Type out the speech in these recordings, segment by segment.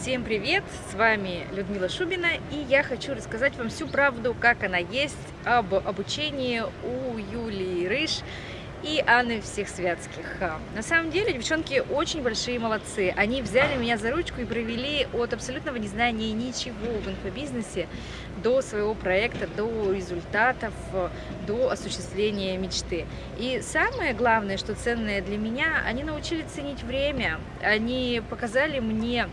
Всем привет! С вами Людмила Шубина и я хочу рассказать вам всю правду, как она есть, об обучении у Юлии Рыж и Анны Всех Святских. На самом деле девчонки очень большие молодцы. Они взяли меня за ручку и провели от абсолютного незнания ничего в инфобизнесе до своего проекта, до результатов, до осуществления мечты. И самое главное, что ценное для меня, они научили ценить время, они показали мне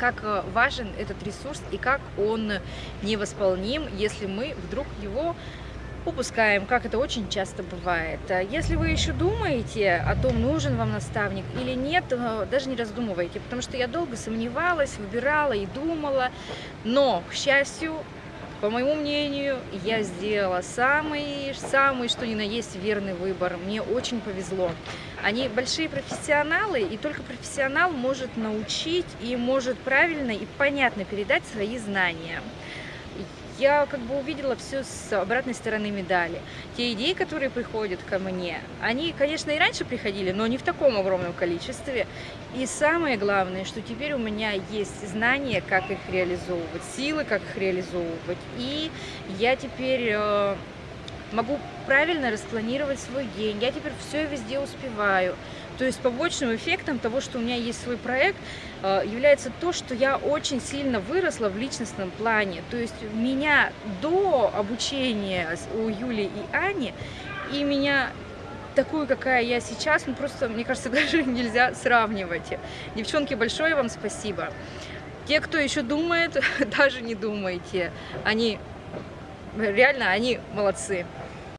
как важен этот ресурс и как он невосполним, если мы вдруг его упускаем, как это очень часто бывает. Если вы еще думаете о том, нужен вам наставник или нет, даже не раздумывайте, потому что я долго сомневалась, выбирала и думала, но, к счастью, по моему мнению, я сделала самый, самый, что ни на есть, верный выбор. Мне очень повезло. Они большие профессионалы, и только профессионал может научить и может правильно и понятно передать свои знания я как бы увидела все с обратной стороны медали. Те идеи, которые приходят ко мне, они, конечно, и раньше приходили, но не в таком огромном количестве. И самое главное, что теперь у меня есть знания, как их реализовывать, силы, как их реализовывать. И я теперь э, могу правильно распланировать свой день. Я теперь все везде успеваю. То есть побочным эффектом того, что у меня есть свой проект, э, является то, что я очень сильно выросла в личностном плане. То есть меня до обучения у Юли и Ани, и меня такую, какая я сейчас, ну просто, мне кажется, даже нельзя сравнивать. Девчонки, большое вам спасибо. Те, кто еще думает, даже не думайте. Они, реально, они молодцы.